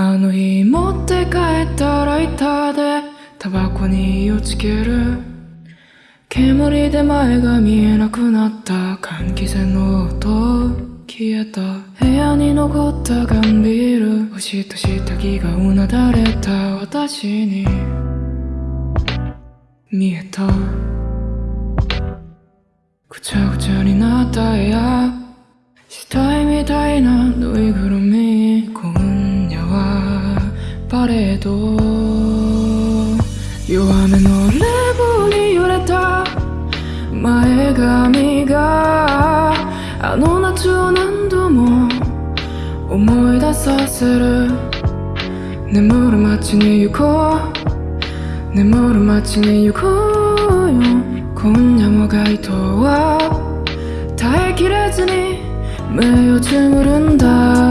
あの日持って帰ったライターでタバコに火をつける。煙で前が見えなくなった換気扇の音。消えた。部屋に残ったガンビール。星と下着がうなだれた。私に見えた。ぐちゃぐちゃになった部屋。死体みたいなぬいぐるみパレード弱めの冷房に揺れた前髪があの夏を何度も思い出させる眠る街に行こう眠る街に行こうよ今夜も街灯は耐えきれずに目をつむるんだ